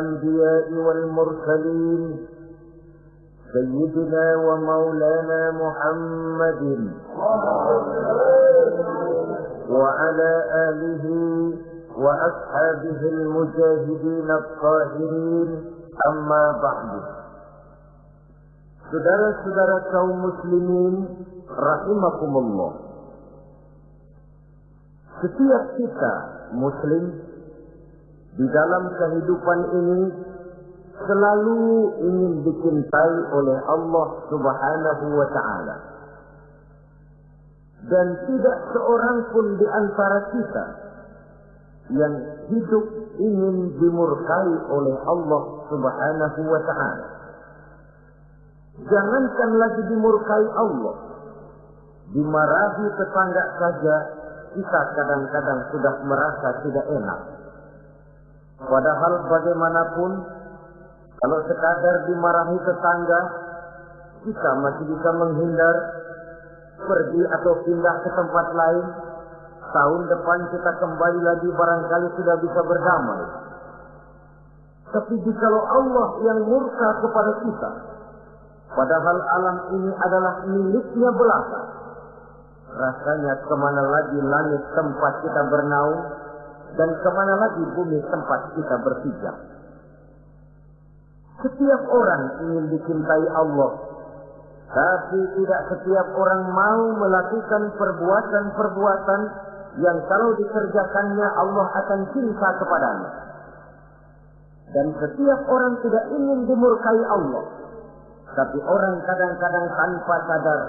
الأنبياء والمرسلين سيدنا ومولانا محمد وعلى آله وأصحابه المجاهدين الطاهرين أما بعد Saudara-saudara kaum muslimin rahimakumullah. Setiap kita muslim di dalam kehidupan ini selalu ingin dicintai oleh Allah Subhanahu wa taala. Dan tidak seorang pun di antara kita yang hidup ingin dimurkai oleh Allah Subhanahu wa taala. Jangankan lagi dimurkai Allah, dimarahi tetangga saja kita kadang-kadang sudah merasa tidak enak. Padahal bagaimanapun, kalau sekadar dimarahi tetangga, kita masih bisa menghindar, pergi atau pindah ke tempat lain. Tahun depan kita kembali lagi barangkali sudah bisa berdamai. Tapi jikalau Allah yang murka kepada kita, padahal alam ini adalah miliknya belaka, Rasanya ke mana lagi langit tempat kita bernaung dan ke mana lagi bumi tempat kita berpijak. Setiap orang ingin dicintai Allah, tapi tidak setiap orang mau melakukan perbuatan-perbuatan yang kalau dikerjakannya Allah akan cinta kepadanya. Dan setiap orang tidak ingin dimurkai Allah. Tapi orang kadang-kadang tanpa sadar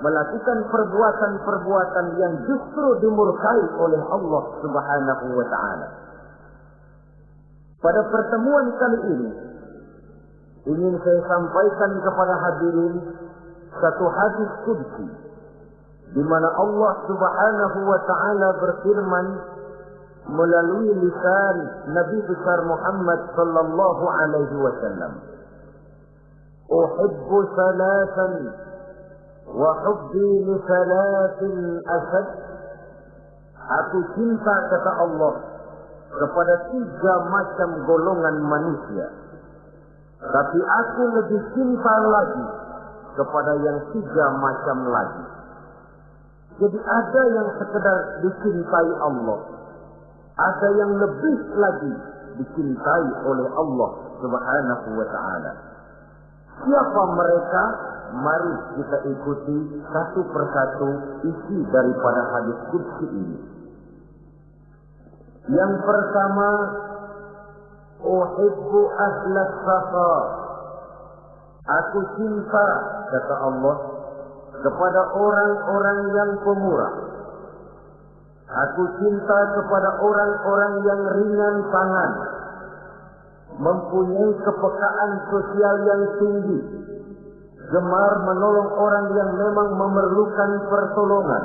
melakukan perbuatan-perbuatan yang justru dimurkai oleh Allah Subhanahu wa taala. Pada pertemuan kali ini ingin saya sampaikan kepada hadirin satu hadis qudsi di mana Allah Subhanahu wa taala berfirman melalui lisan Nabi besar Muhammad sallallahu alaihi wasallam. Uhibbu salatan وحبي لثلاث أسد Aku cinta kata Allah kepada tiga macam golongan manusia. Tapi aku lebih cinta lagi kepada yang tiga macam lagi. Jadi ada yang sekedar dicintai Allah. Ada yang lebih lagi dicintai oleh Allah subhanahu wa ta'ala. Siapa mereka? Mari kita ikuti satu persatu isi daripada hadis kudsi ini. Yang pertama, Uhibbu ahlas safa. Aku cinta, kata Allah, kepada orang-orang yang pemurah. Aku cinta kepada orang-orang yang ringan tangan, mempunyai kepekaan sosial yang tinggi, gemar menolong orang yang memang memerlukan pertolongan.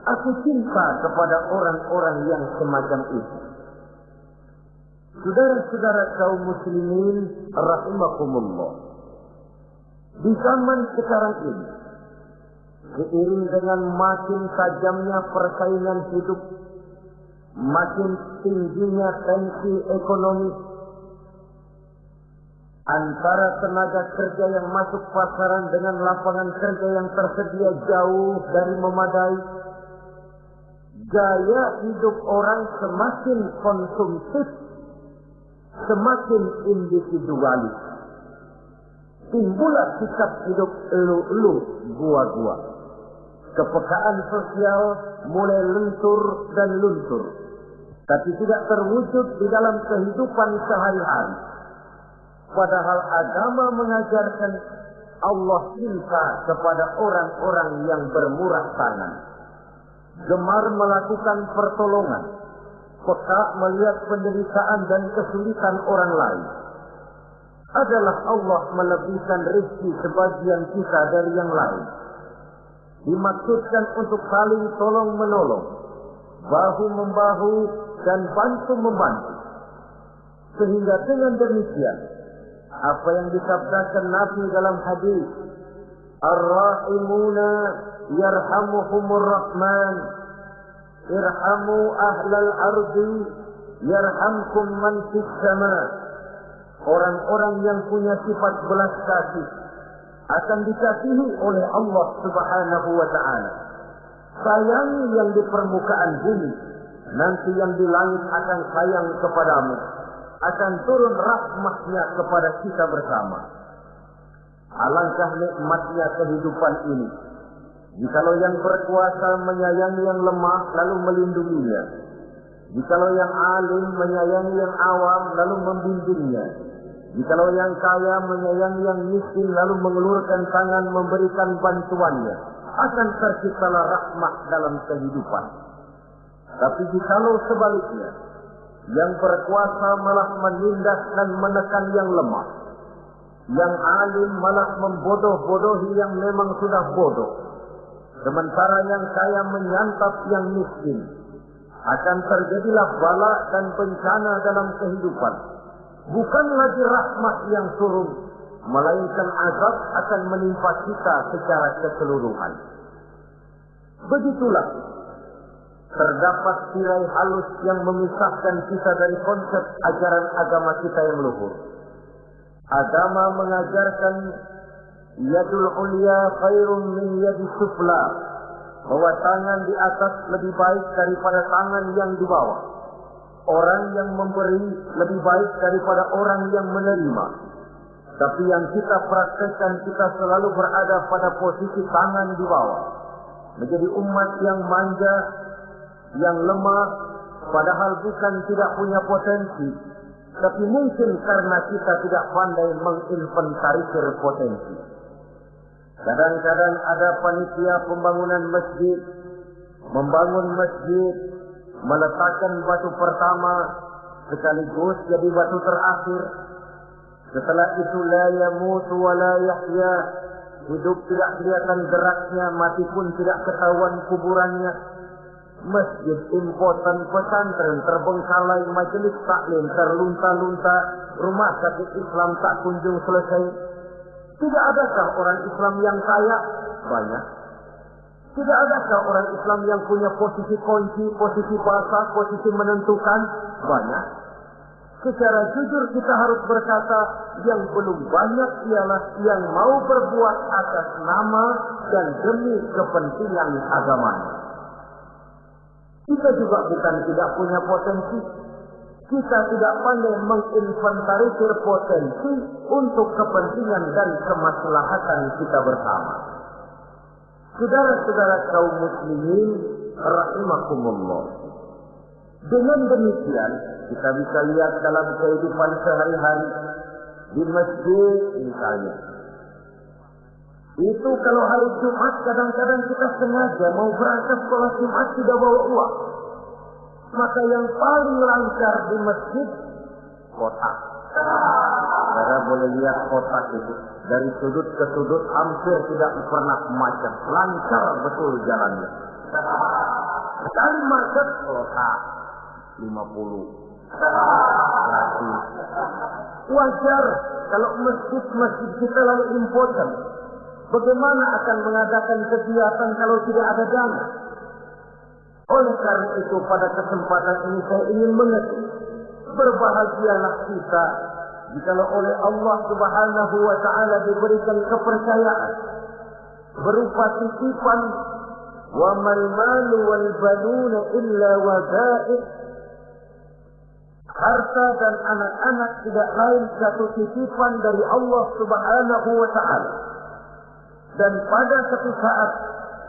Aku cinta kepada orang-orang yang semacam itu. Saudara-saudara kaum muslimin rahimakumullah. Di zaman sekarang ini, seiring dengan makin tajamnya persaingan hidup, makin tingginya tensi ekonomi, antara tenaga kerja yang masuk pasaran dengan lapangan kerja yang tersedia jauh dari memadai. Gaya hidup orang semakin konsumtif, semakin individualis. Timbullah sikap hidup elu-elu, gua-gua. Kepekaan sosial mulai lentur dan luntur. Tapi tidak terwujud di dalam kehidupan sehari-hari Padahal agama mengajarkan Allah cinta kepada orang-orang yang bermurah tangan. Gemar melakukan pertolongan. Peka melihat penderitaan dan kesulitan orang lain. Adalah Allah melebihkan rezeki sebagian kita dari yang lain. Dimaksudkan untuk saling tolong menolong. Bahu membahu dan bantu membantu. Sehingga dengan demikian apa yang disabdakan Nabi dalam hadis? Ar-Rahimuna yarhamuhumur Rahman. Irhamu ahlal ardi yarhamkum man fis sama. Orang-orang yang punya sifat belas kasih akan dikasihi oleh Allah Subhanahu wa taala. Sayangi yang di permukaan bumi, nanti yang di langit akan sayang kepadamu akan turun rahmatnya kepada kita bersama. Alangkah nikmatnya kehidupan ini. Jikalau yang berkuasa menyayangi yang lemah lalu melindunginya. Jikalau yang alim menyayangi yang awam lalu membimbingnya. Jikalau yang kaya menyayangi yang miskin lalu mengelurkan tangan memberikan bantuannya. Akan terciptalah rahmat dalam kehidupan. Tapi jikalau sebaliknya, yang berkuasa malah menindas dan menekan yang lemah. Yang alim malah membodoh-bodohi yang memang sudah bodoh. Sementara yang kaya menyantap yang miskin. Akan terjadilah bala dan bencana dalam kehidupan. Bukan lagi rahmat yang turun, melainkan azab akan menimpa kita secara keseluruhan. Begitulah terdapat tirai halus yang memisahkan kita dari konsep ajaran agama kita yang luhur. Agama mengajarkan yadul ulia khairun min yadi sufla bahwa tangan di atas lebih baik daripada tangan yang di bawah. Orang yang memberi lebih baik daripada orang yang menerima. Tapi yang kita praktekkan kita selalu berada pada posisi tangan di bawah. Menjadi umat yang manja, yang lemah padahal bukan tidak punya potensi tapi mungkin karena kita tidak pandai menginventarisir potensi. Kadang-kadang ada panitia pembangunan masjid membangun masjid meletakkan batu pertama sekaligus jadi batu terakhir. Setelah itu la yamutu wa la yahya. Hidup tidak kelihatan geraknya mati pun tidak ketahuan kuburannya masjid impotan pesantren terbengkalai majelis taklim terlunta-lunta rumah sakit Islam tak kunjung selesai. Tidak adakah orang Islam yang kaya? Banyak. Tidak adakah orang Islam yang punya posisi kunci posisi pasar posisi menentukan? Banyak. Secara jujur kita harus berkata yang belum banyak ialah yang mau berbuat atas nama dan demi kepentingan agamanya kita juga bukan tidak punya potensi. Kita tidak pandai menginventarisir potensi untuk kepentingan dan kemaslahatan kita bersama. Saudara-saudara kaum muslimin rahimakumullah. Dengan demikian, kita bisa lihat dalam kehidupan sehari-hari di masjid misalnya, itu kalau hari Jumat kadang-kadang kita sengaja mau berangkat sekolah Jumat tidak bawa uang. Maka yang paling lancar di masjid kotak. Saudara boleh lihat kotak itu. Dari sudut ke sudut hampir tidak pernah macet. Lancar betul jalannya. Sekali macet kotak. 50. Gratis. Wajar kalau masjid-masjid kita lalu important Bagaimana akan mengadakan kegiatan kalau tidak ada dana? Oleh karena itu pada kesempatan ini saya ingin mengerti. Berbahagialah kita Jikalau oleh Allah Subhanahu wa taala diberikan kepercayaan berupa titipan wa mal malu wal banuna illa wada'id harta dan anak-anak tidak lain satu titipan dari Allah Subhanahu wa taala dan pada satu saat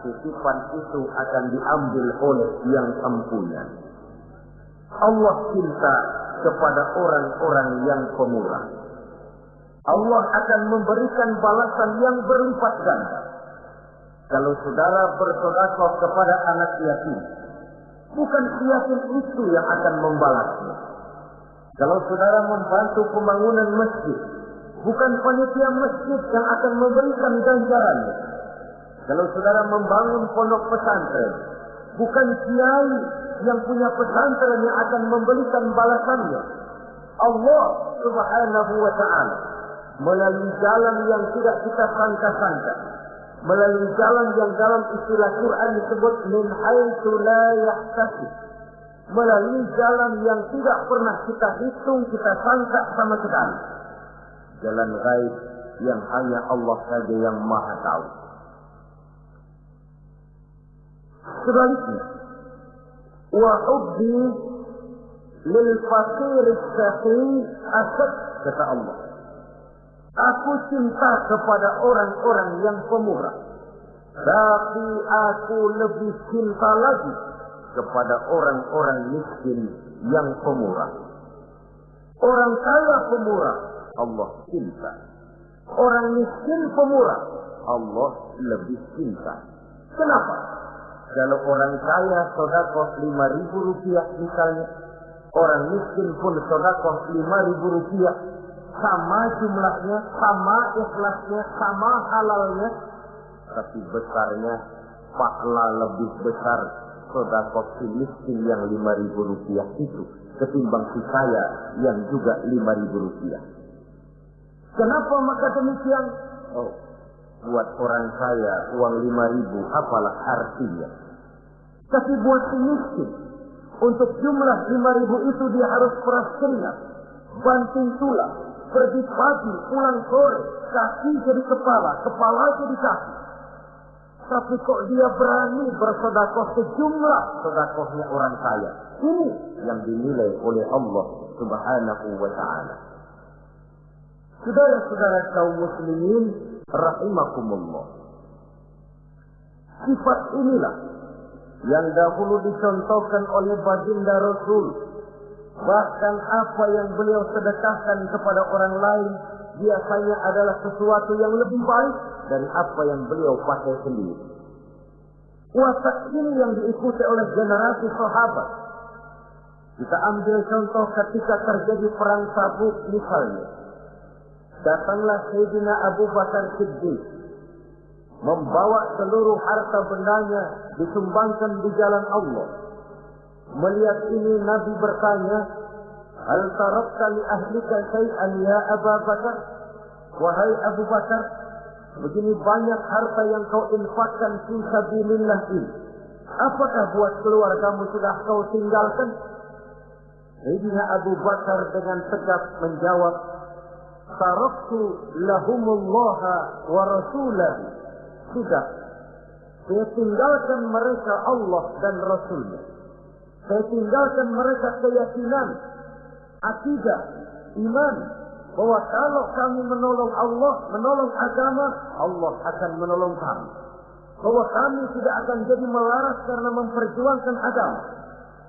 titipan itu akan diambil oleh yang empunya Allah cinta kepada orang-orang yang pemurah Allah akan memberikan balasan yang berlipat ganda. Kalau saudara bersodakoh kepada anak yatim, bukan yatim itu yang akan membalasnya. Kalau saudara membantu pembangunan masjid, bukan panitia masjid yang akan memberikan ganjarannya. Kalau saudara membangun pondok pesantren, bukan kiai yang punya pesantren yang akan memberikan balasannya. Allah Subhanahu wa taala melalui jalan yang tidak kita sangka-sangka melalui jalan yang dalam istilah Quran disebut min haitsu la. Melalui jalan yang tidak pernah kita hitung, kita sangka sama sekali. Jalan gaib yang hanya Allah saja yang maha tahu. Sebaliknya, wa hubbi lil fakir saqi asad kata Allah. Aku cinta kepada orang-orang yang pemurah. Tapi aku lebih cinta lagi kepada orang-orang miskin yang pemurah. Orang kaya pemurah, Allah cinta. Orang miskin pemurah, Allah lebih cinta. Kenapa? Kalau orang kaya sodakoh lima ribu rupiah misalnya, orang miskin pun sodakoh lima ribu rupiah, sama jumlahnya, sama ikhlasnya, sama halalnya, tapi besarnya pahala lebih besar sodakoh si miskin yang lima ribu rupiah itu ketimbang si kaya yang juga lima ribu rupiah. Kenapa maka demikian? Oh, buat orang kaya uang lima ribu apalah artinya. Tapi buat si miskin, untuk jumlah lima ribu itu dia harus peras keringat, banting tulang, pergi pagi, pulang sore, kaki jadi kepala, kepala jadi kaki. Tapi kok dia berani bersodakoh sejumlah sodakohnya orang kaya. Ini yang dinilai oleh Allah subhanahu wa ta'ala. Saudara-saudara kaum muslimin rahimakumullah. Sifat inilah yang dahulu dicontohkan oleh baginda Rasul Bahkan apa yang beliau sedekahkan kepada orang lain biasanya adalah sesuatu yang lebih baik dari apa yang beliau pakai sendiri. Watak ini yang diikuti oleh generasi sahabat. Kita ambil contoh ketika terjadi perang Tabuk misalnya. Datanglah Sayyidina Abu Bakar Siddiq membawa seluruh harta bendanya disumbangkan di jalan Allah Melihat ini Nabi bertanya, Hal tarakta li ahlika syai'an ya Abu Bakar? Wahai Abu Bakar, begini banyak harta yang kau infakkan fi sabilillah ini. Apakah buat keluargamu sudah kau tinggalkan? Sayyidina Abu Bakar dengan tegak menjawab, Taraktu lahumullaha wa rasulahu. Sudah, saya tinggalkan mereka Allah dan Rasulnya. Saya tinggalkan mereka keyakinan, akidah, iman, bahwa kalau kami menolong Allah, menolong agama, Allah akan menolong kami. Bahwa kami tidak akan jadi melaras karena memperjuangkan agama.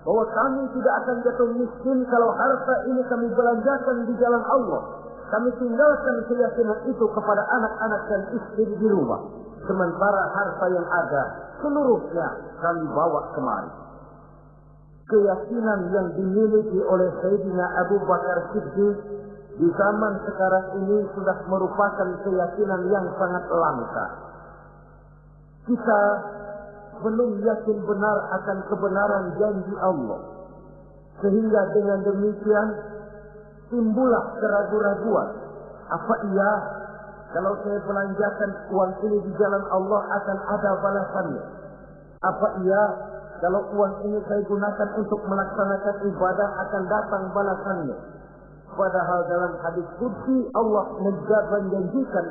Bahwa kami tidak akan jatuh miskin kalau harta ini kami belanjakan di jalan Allah. Kami tinggalkan keyakinan itu kepada anak-anak dan istri di rumah. Sementara harta yang ada, seluruhnya kami bawa kemari keyakinan yang dimiliki oleh Sayyidina Abu Bakar Siddiq di zaman sekarang ini sudah merupakan keyakinan yang sangat langka. Kita belum yakin benar akan kebenaran janji Allah. Sehingga dengan demikian timbullah keraguan-raguan. Apa iya kalau saya belanjakan uang ini di jalan Allah akan ada balasannya? Apa iya kalau uang ini saya gunakan untuk melaksanakan ibadah akan datang balasannya. Padahal dalam hadis kudsi Allah menjanjikan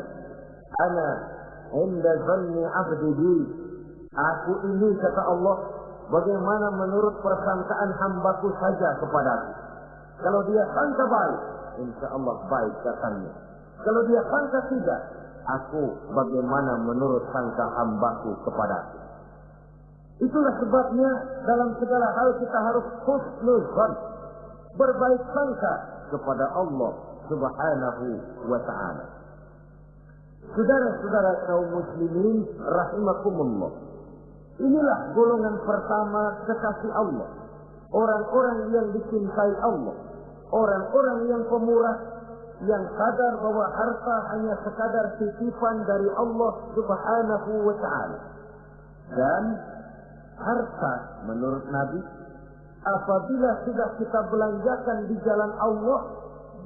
Ana inda zanni abdi Aku ini kata Allah bagaimana menurut persangkaan hambaku saja kepadaku. Kalau dia sangka baik, insya Allah baik katanya. Kalau dia sangka tidak, aku bagaimana menurut sangka hambaku kepadaku. Itulah sebabnya dalam segala hal kita harus husnuzan. Berbaik sangka kepada Allah subhanahu wa ta'ala. Saudara-saudara kaum muslimin rahimakumullah. Inilah golongan pertama kekasih Allah. Orang-orang yang dicintai Allah. Orang-orang yang pemurah. Yang sadar bahwa harta hanya sekadar titipan dari Allah subhanahu wa ta'ala. Dan harta menurut Nabi. Apabila sudah kita belanjakan di jalan Allah.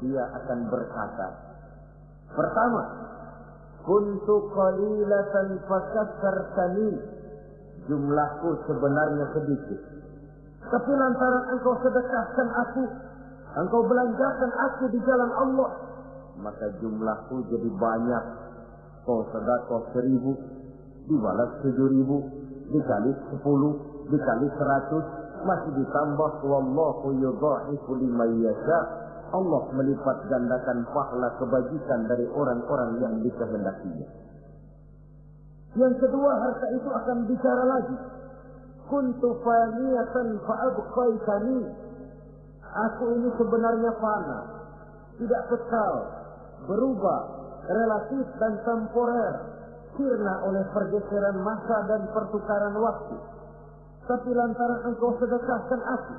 Dia akan berkata. Pertama. Kuntu qalilatan fakasartani jumlahku sebenarnya sedikit. Tapi lantaran engkau sedekahkan aku, engkau belanjakan aku di jalan Allah, maka jumlahku jadi banyak. Kau sedekah seribu, dibalas tujuh ribu, dikali sepuluh, dikali seratus, masih ditambah wallahu yudha'ifu liman yasha. Allah melipat gandakan pahala kebajikan dari orang-orang yang dikehendakinya. Yang kedua harta itu akan bicara lagi. Kuntu faniyatan fa'abqaitani. Aku ini sebenarnya fana. Tidak kekal. Berubah. Relatif dan temporer. Sirna oleh pergeseran masa dan pertukaran waktu. Tapi lantaran engkau sedekahkan aku.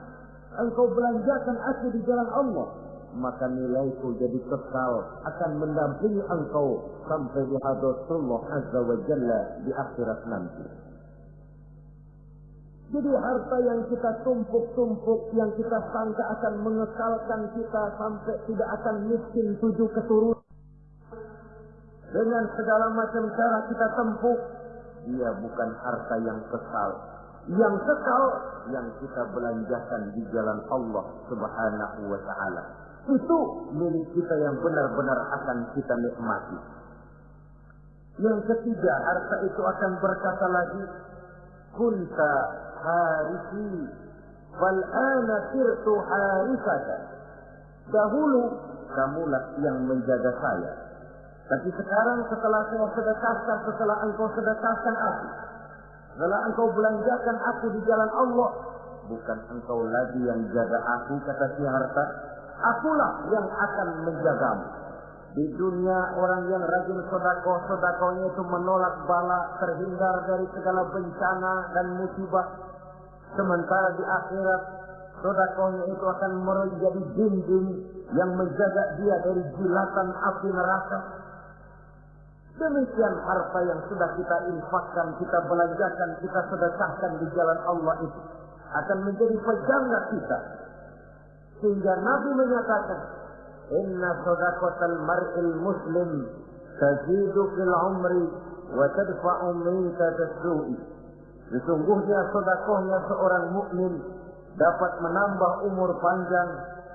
Engkau belanjakan aku di jalan Allah maka nilaiku jadi kekal akan mendampingi engkau sampai di hadratullah azza wa jalla di akhirat nanti. Jadi harta yang kita tumpuk-tumpuk, yang kita sangka akan mengekalkan kita sampai tidak akan miskin tujuh keturunan. Dengan segala macam cara kita tempuh, dia bukan harta yang kekal. Yang kekal, yang kita belanjakan di jalan Allah subhanahu wa ta'ala itu milik kita yang benar-benar akan kita nikmati. Yang ketiga, harta itu akan berkata lagi, Kunta harisi, wal ana sirtu. Dahulu, kamulah yang menjaga saya. Tapi sekarang setelah saya sedekahkan, setelah engkau sedekahkan aku, setelah engkau belanjakan aku di jalan Allah, bukan engkau lagi yang jaga aku, kata si harta, akulah yang akan menjagamu. Di dunia orang yang rajin sodako, sodakonya itu menolak bala, terhindar dari segala bencana dan musibah. Sementara di akhirat, sodakonya itu akan menjadi dinding yang menjaga dia dari jilatan api neraka. Demikian harta yang sudah kita infakkan, kita belanjakan, kita sedekahkan di jalan Allah itu akan menjadi pejaga kita sehingga Nabi menyatakan, Sadaqatal mar'il muslim tazidu fil umri wa tadfa'u minka tasdu'i. Sesungguhnya sedekahnya seorang mukmin dapat menambah umur panjang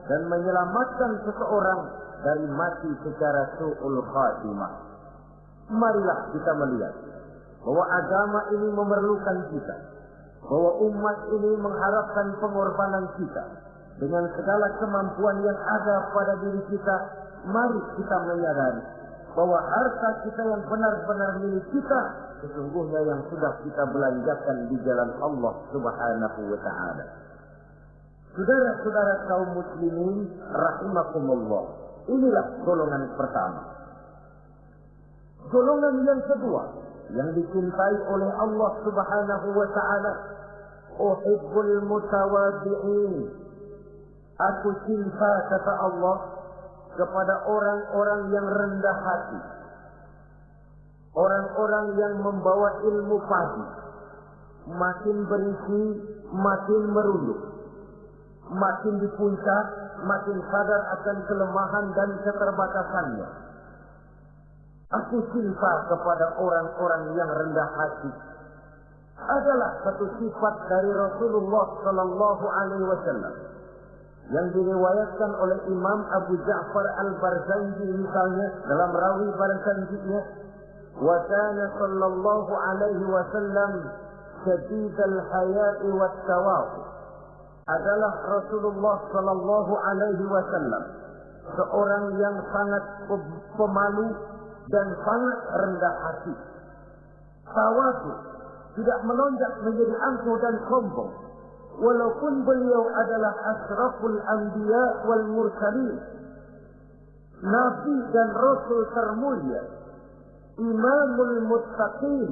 dan menyelamatkan seseorang dari mati secara su'ul khatimah. Marilah kita melihat bahwa agama ini memerlukan kita. Bahwa umat ini mengharapkan pengorbanan kita dengan segala kemampuan yang ada pada diri kita, mari kita menyadari bahwa harta kita yang benar-benar milik kita sesungguhnya yang sudah kita belanjakan di jalan Allah Subhanahu wa taala. Saudara-saudara kaum muslimin rahimakumullah. Inilah golongan pertama. Golongan yang kedua yang dicintai oleh Allah Subhanahu wa taala, uhibbul mutawadi'in Aku cinta kata Allah kepada orang-orang yang rendah hati. Orang-orang yang membawa ilmu pagi. Makin berisi, makin merunduk. Makin di puncak, makin sadar akan kelemahan dan keterbatasannya. Aku cinta kepada orang-orang yang rendah hati. Adalah satu sifat dari Rasulullah Sallallahu Alaihi Wasallam yang diriwayatkan oleh Imam Abu Ja'far Al-Barzanji misalnya dalam rawi Barzanjinya wa kana sallallahu alaihi wasallam syadid al-haya'i wat adalah Rasulullah sallallahu alaihi wasallam seorang yang sangat pemalu dan sangat rendah hati. Tawadu tidak melonjak menjadi angkuh dan sombong. Walaupun beliau adalah asraful anbiya wal mursalin. Nabi dan Rasul termulia. Imamul muttaqin.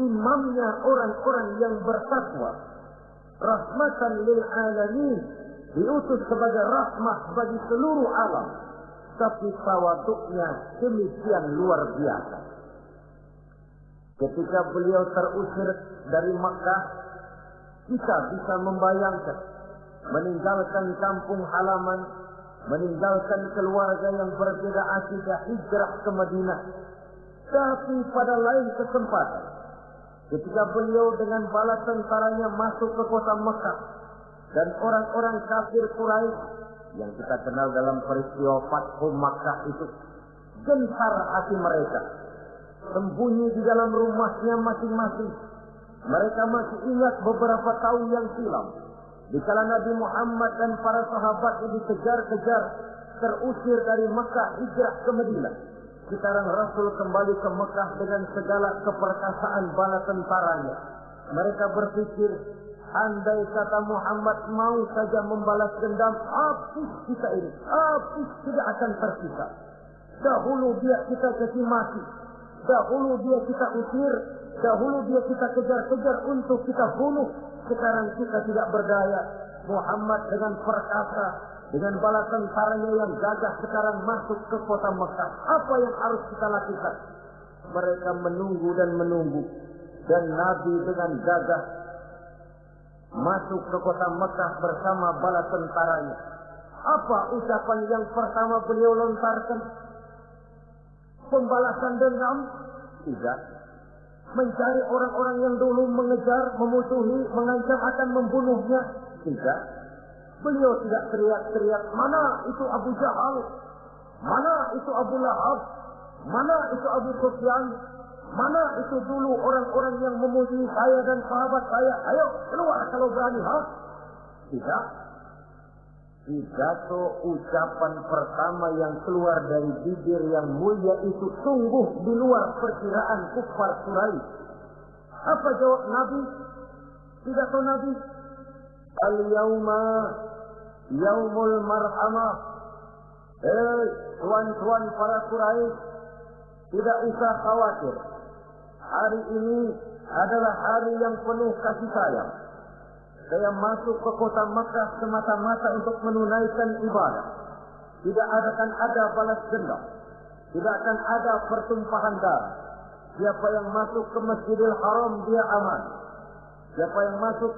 Imamnya orang-orang yang bertakwa. Rahmatan lil alamin. Diutus sebagai rahmah bagi seluruh alam. Tapi tawaduknya demikian luar biasa. Ketika beliau terusir dari Makkah, kita bisa membayangkan meninggalkan kampung halaman, meninggalkan keluarga yang berbeda akidah hijrah ke Madinah. Tapi pada lain kesempatan, ketika beliau dengan bala tentaranya masuk ke kota Mekah dan orang-orang kafir Quraisy yang kita kenal dalam peristiwa Fathu Makkah itu gentar hati mereka sembunyi di dalam rumahnya masing-masing mereka masih ingat beberapa tahun yang silam. Di kala Nabi Muhammad dan para sahabatnya dikejar-kejar, terusir dari Mekah hijrah ke Madinah. Sekarang Rasul kembali ke Mekah dengan segala keperkasaan bala tentaranya. Mereka berpikir, andai kata Muhammad mau saja membalas dendam, habis kita ini, habis tidak akan tersisa. Dahulu dia kita kasih mati, dahulu dia kita usir, Dahulu dia kita kejar-kejar untuk kita bunuh. Sekarang kita tidak berdaya. Muhammad dengan perkasa, dengan bala tentaranya yang gagah sekarang masuk ke kota Mekah. Apa yang harus kita lakukan? Mereka menunggu dan menunggu. Dan Nabi dengan gagah masuk ke kota Mekah bersama bala tentaranya. Apa ucapan yang pertama beliau lontarkan? Pembalasan dendam? Tidak mencari orang-orang yang dulu mengejar, memusuhi, mengancam akan membunuhnya. Tidak. Beliau tidak teriak-teriak, mana itu Abu Jahal? Mana itu Abu Lahab? Mana itu Abu Sufyan? Mana itu dulu orang-orang yang memusuhi saya dan sahabat saya? Ayo keluar kalau berani, ha? Tidak. Pidato ucapan pertama yang keluar dari bibir yang mulia itu sungguh di luar perkiraan kufar Quraisy. Apa jawab Nabi? Pidato Nabi, Al-yawma yaumul marhamah. Hei, tuan-tuan para Quraisy, tidak usah khawatir. Hari ini adalah hari yang penuh kasih sayang. Saya masuk ke kota Makkah semata-mata untuk menunaikan ibadah. Tidak akan ada balas dendam. Tidak akan ada pertumpahan darah. Siapa yang masuk ke Masjidil Haram dia aman. Siapa yang masuk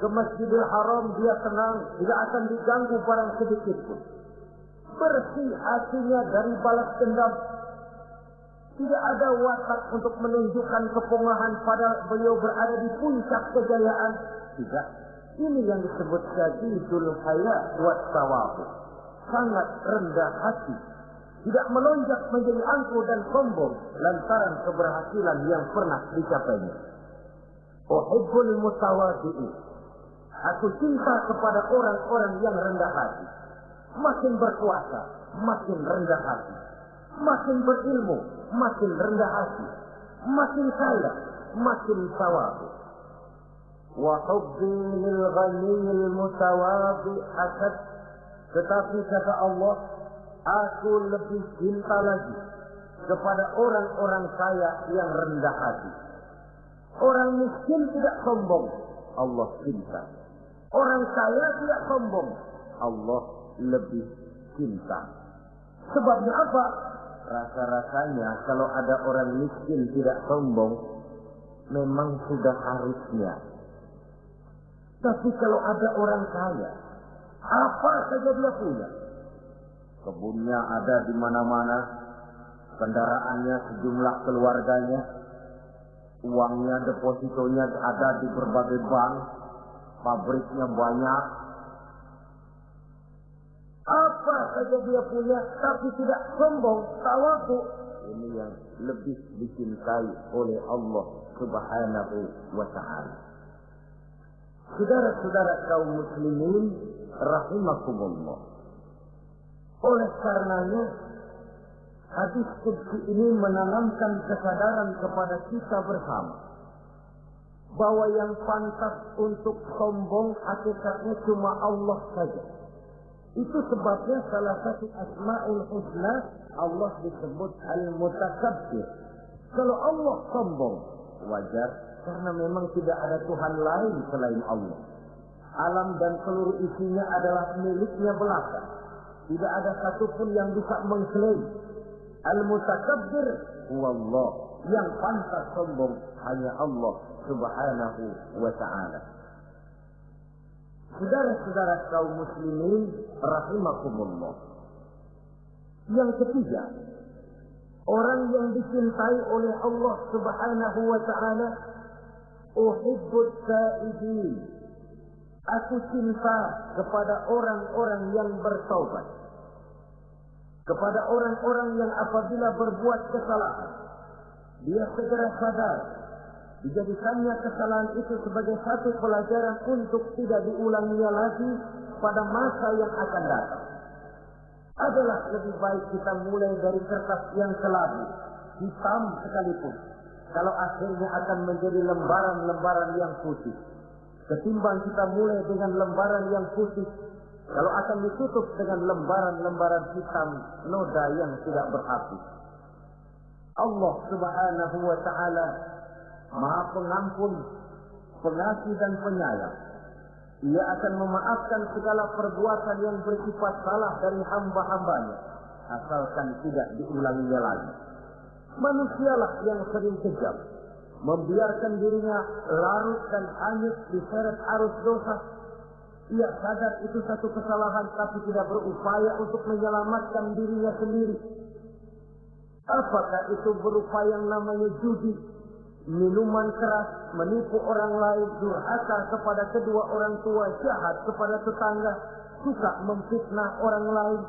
ke Masjidil Haram dia tenang, tidak akan diganggu barang sedikit pun. Bersih hatinya dari balas dendam. Tidak ada watak untuk menunjukkan kepungahan pada beliau berada di puncak kejayaan tidak. Ini yang disebut syadidul haya buat tawafu. Sangat rendah hati. Tidak melonjak menjadi angkuh dan sombong lantaran keberhasilan yang pernah dicapainya. Uhibbul mutawadi'i. Aku cinta kepada orang-orang yang rendah hati. Makin berkuasa, makin rendah hati. Makin berilmu, makin rendah hati, makin kaya, makin tawadhu. Wa hubbi lil ghaniyil mutawadhi asad. Tetapi kata Allah, aku lebih cinta lagi kepada orang-orang kaya yang rendah hati. Orang miskin tidak sombong, Allah cinta. Orang kaya tidak sombong, Allah lebih cinta. Sebabnya apa? Rasa-rasanya kalau ada orang miskin tidak sombong memang sudah harusnya tapi kalau ada orang kaya, apa saja dia punya. Kebunnya ada di mana-mana, kendaraannya sejumlah keluarganya, uangnya depositonya ada di berbagai bank, pabriknya banyak, Apa saja dia punya, tapi tidak sombong, tawaku. Ini yang lebih dicintai oleh Allah subhanahu wa ta'ala. Saudara-saudara kaum muslimin, rahimakumullah. Oleh karenanya, hadis kudsi ini menanamkan kesadaran kepada kita bersama bahwa yang pantas untuk sombong hakikatnya cuma Allah saja. Itu sebabnya salah satu asma'ul husna Allah disebut al-mutakabbir. Kalau Allah sombong, wajar karena memang tidak ada Tuhan lain selain Allah. Alam dan seluruh isinya adalah miliknya belaka. Tidak ada satupun yang bisa mengklaim. Al-mutakabbir wallah. Yang pantas sombong hanya Allah subhanahu wa ta'ala. Saudara-saudara kaum muslimin rahimakumullah. Yang ketiga, orang yang dicintai oleh Allah subhanahu wa ta'ala uhibbut sa'idin. Aku cinta kepada orang-orang yang bertaubat. Kepada orang-orang yang apabila berbuat kesalahan, dia segera sadar Dijadikannya kesalahan itu sebagai satu pelajaran untuk tidak diulanginya lagi pada masa yang akan datang. Adalah lebih baik kita mulai dari kertas yang kelabu, hitam sekalipun. Kalau akhirnya akan menjadi lembaran-lembaran yang putih. Ketimbang kita mulai dengan lembaran yang putih, kalau akan ditutup dengan lembaran-lembaran hitam noda yang tidak berhati. Allah subhanahu wa ta'ala Maha pengampun, pengasih dan penyayang. Ia akan memaafkan segala perbuatan yang bersifat salah dari hamba-hambanya. Asalkan tidak diulanginya lagi. Manusialah yang sering kejam. Membiarkan dirinya larut dan hanyut diseret arus dosa. Ia sadar itu satu kesalahan tapi tidak berupaya untuk menyelamatkan dirinya sendiri. Apakah itu berupa yang namanya judi, minuman keras, menipu orang lain, durhaka kepada kedua orang tua, jahat kepada tetangga, suka memfitnah orang lain.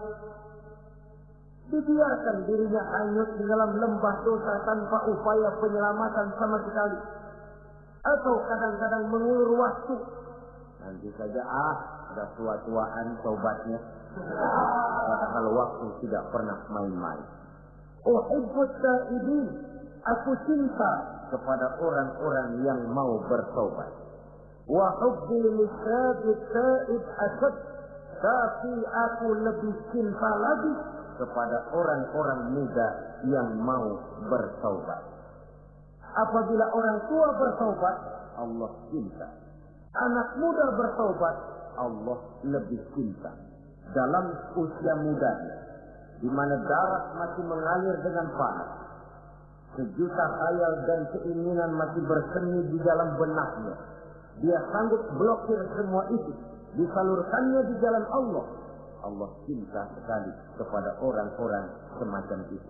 Dibiarkan dirinya hanyut di dalam lembah dosa tanpa upaya penyelamatan sama sekali. Atau kadang-kadang mengulur waktu. Nanti saja ah, ada tua-tuaan tobatnya. Padahal waktu tidak pernah main-main. Uhibbut ta'idin. Aku cinta kepada orang-orang yang mau bertobat. Wa hubbi lisabit taib asad. Tapi aku lebih cinta lagi kepada orang-orang muda yang mau bertobat. Apabila orang tua bertobat, Allah cinta. Anak muda bertobat, Allah lebih cinta. Dalam usia mudanya, di mana darah masih mengalir dengan panas, Sejuta khayal dan keinginan masih bersemi di dalam benaknya. Dia sanggup blokir semua itu. Disalurkannya di jalan Allah. Allah cinta sekali kepada orang-orang semacam itu.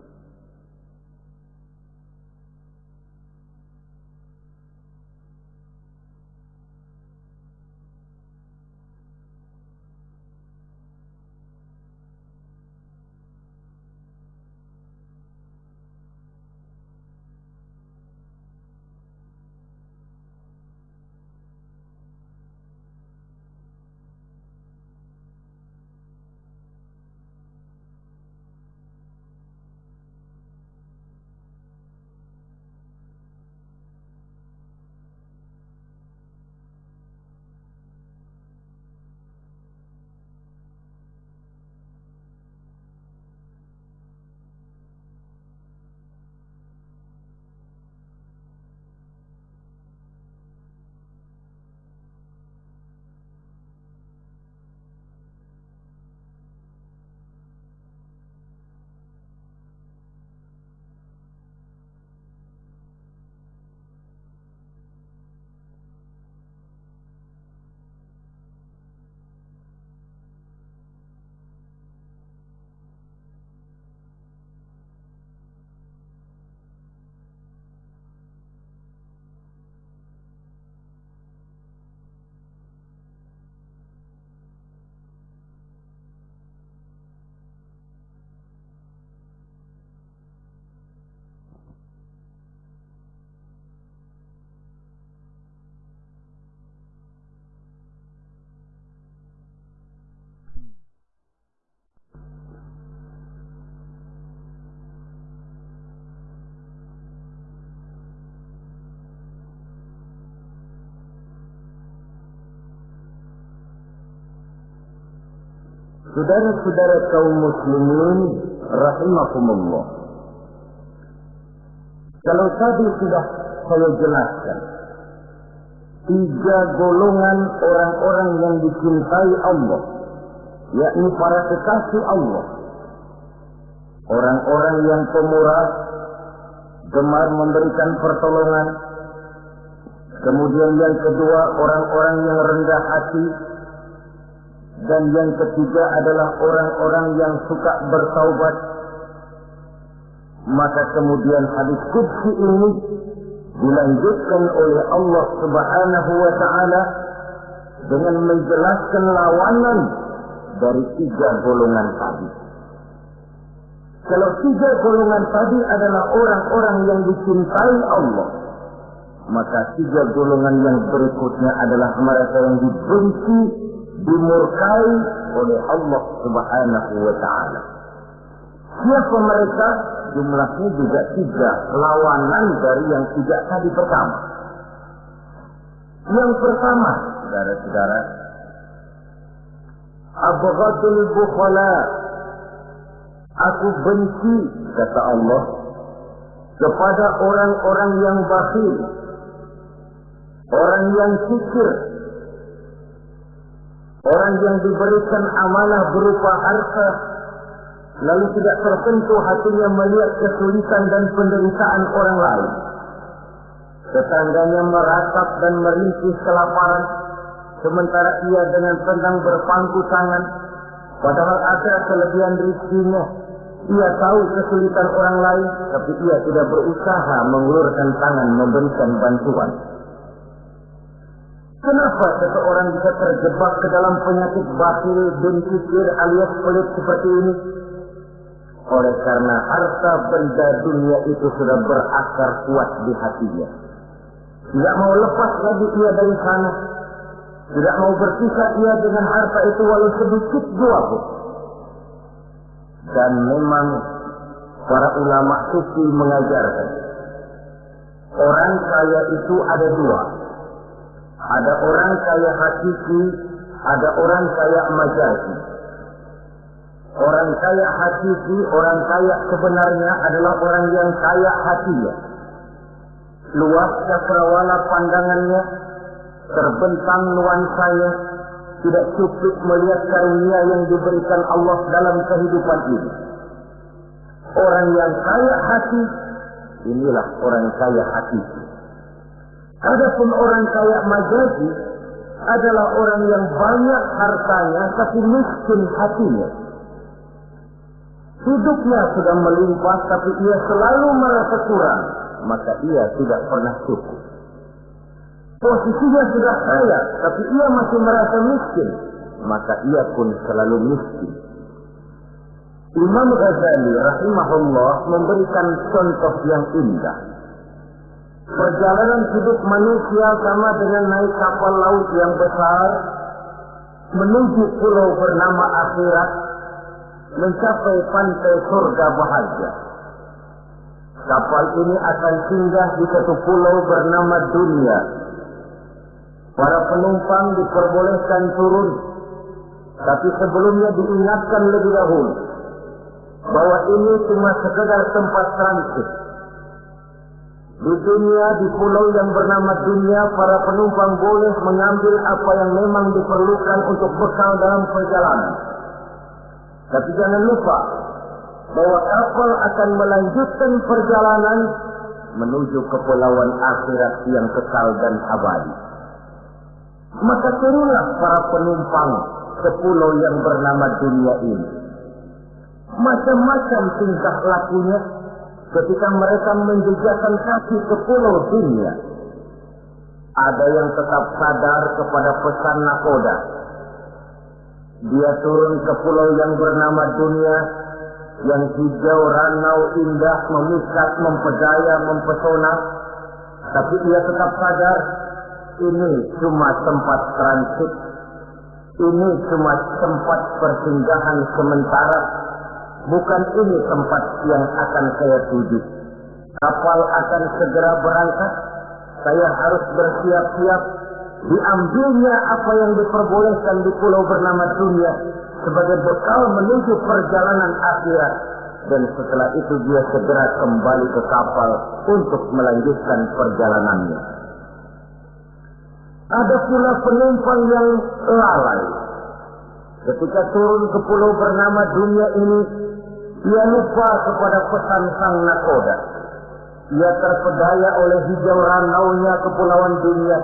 Saudara-saudara kaum muslimin rahimakumullah. Kalau tadi sudah saya jelaskan tiga golongan orang-orang yang dicintai Allah, yakni para kekasih Allah. Orang-orang yang pemurah, gemar memberikan pertolongan. Kemudian yang kedua, orang-orang yang rendah hati. Dan yang ketiga adalah orang-orang yang suka bertaubat. Maka kemudian hadis kudsi ini dilanjutkan oleh Allah Subhanahu wa taala dengan menjelaskan lawanan dari tiga golongan tadi. Kalau tiga golongan tadi adalah orang-orang yang dicintai Allah, maka tiga golongan yang berikutnya adalah mereka yang dibenci, dimurkai oleh Allah Subhanahu wa taala. Siapa mereka? Jumlahnya juga tiga, lawanan dari yang tiga tadi pertama. Yang pertama, saudara-saudara, Abghadul bukhala. Aku benci, kata Allah, kepada orang-orang yang bakhil. Orang yang kikir. Orang yang diberikan amanah berupa harta. Lalu tidak tertentu hatinya melihat kesulitan dan penderitaan orang lain. Tetangganya meratap dan merintih kelaparan sementara ia dengan tenang berpangku tangan padahal ada kelebihan rizkinya ia tahu kesulitan orang lain tapi ia tidak berusaha mengulurkan tangan memberikan bantuan Kenapa seseorang bisa terjebak ke dalam penyakit batil dan kikir alias pelit seperti ini? Oleh karena harta benda dunia itu sudah berakar kuat di hatinya. Tidak mau lepas lagi ia dari sana. Tidak mau berpisah ia dengan harta itu walau sedikit jua pun. Dan memang para ulama suci mengajarkan. Orang kaya itu ada dua. Ada orang kaya hakiki, ada orang kaya majazi. Orang kaya hakiki, orang kaya sebenarnya adalah orang yang kaya hatinya. Luas cakrawala pandangannya, terbentang nuansanya, tidak cukup melihat karunia yang diberikan Allah dalam kehidupan ini. Orang yang kaya hati, inilah orang kaya hati. Adapun orang kaya majazi adalah orang yang banyak hartanya tapi miskin hatinya. Hidupnya sudah melimpah tapi ia selalu merasa kurang, maka ia tidak pernah cukup. Posisinya sudah kaya, tapi ia masih merasa miskin, maka ia pun selalu miskin. Imam Ghazali rahimahullah memberikan contoh yang indah. Perjalanan hidup manusia sama dengan naik kapal laut yang besar menuju pulau bernama akhirat mencapai pantai surga bahagia. Kapal ini akan singgah di satu pulau bernama dunia Para penumpang diperbolehkan turun, tapi sebelumnya diingatkan lebih dahulu bahwa ini cuma sekedar tempat transit. Di dunia, di pulau yang bernama dunia, para penumpang boleh mengambil apa yang memang diperlukan untuk bekal dalam perjalanan. Tapi jangan lupa bahwa kapal akan melanjutkan perjalanan menuju kepulauan akhirat yang kekal dan abadi. Maka turunlah para penumpang ke pulau yang bernama dunia ini. Macam-macam tingkah lakunya ketika mereka menjejakkan kaki ke pulau dunia. Ada yang tetap sadar kepada pesan nakoda. Dia turun ke pulau yang bernama dunia, yang hijau, ranau, indah, memikat, mempedaya, mempesona. Tapi ia tetap sadar ini cuma tempat transit, ini cuma tempat persinggahan sementara, bukan ini tempat yang akan saya tuju. Kapal akan segera berangkat, saya harus bersiap-siap, diambilnya apa yang diperbolehkan di pulau bernama dunia, sebagai bekal menuju perjalanan akhirat dan setelah itu dia segera kembali ke kapal untuk melanjutkan perjalanannya. Ada pula penumpang yang lalai. Ketika turun ke pulau bernama dunia ini, ia lupa kepada pesan sang nakoda. Ia terpedaya oleh hijau ranaunya kepulauan dunia.